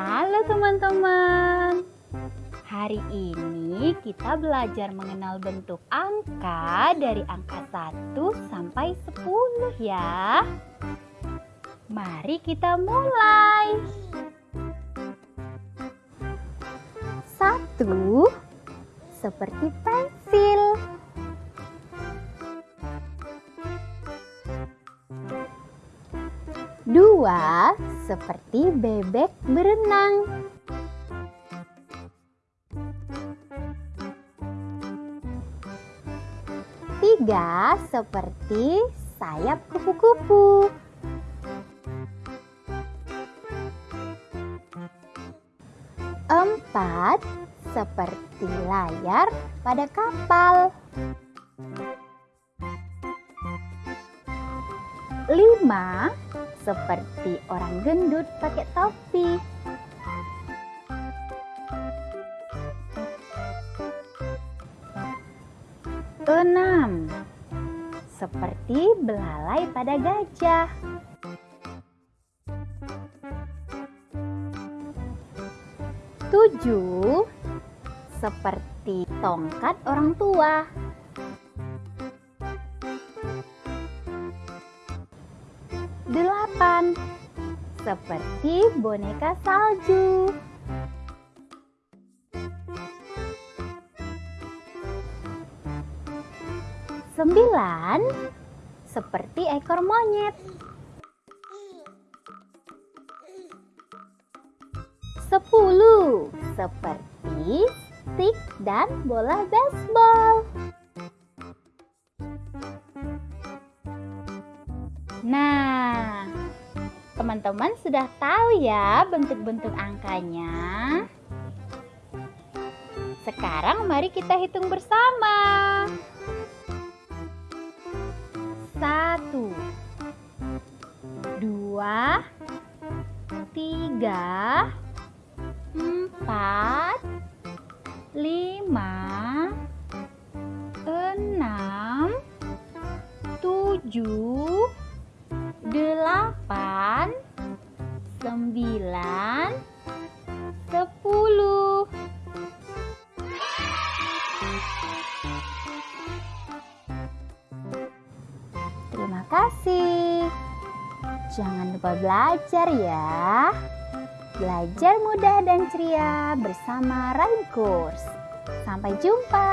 Halo teman-teman. Hari ini kita belajar mengenal bentuk angka dari angka 1 sampai 10 ya. Mari kita mulai. Satu seperti pensil. Dua seperti bebek berenang. Tiga seperti sayap kupu-kupu. Empat seperti layar pada kapal. Lima seperti orang gendut pakai topi. Enam seperti belalai pada gajah. Tujuh seperti tongkat orang tua. Delapan seperti boneka salju. Sembilan seperti ekor monyet. Sepuluh seperti stick dan bola baseball. Nah, teman-teman sudah tahu ya bentuk-bentuk angkanya. Sekarang mari kita hitung bersama. Satu, dua, tiga, empat, lima, enam, tujuh, sembilan, sepuluh. Terima kasih. Jangan lupa belajar ya. Belajar mudah dan ceria bersama Rain Course. Sampai jumpa.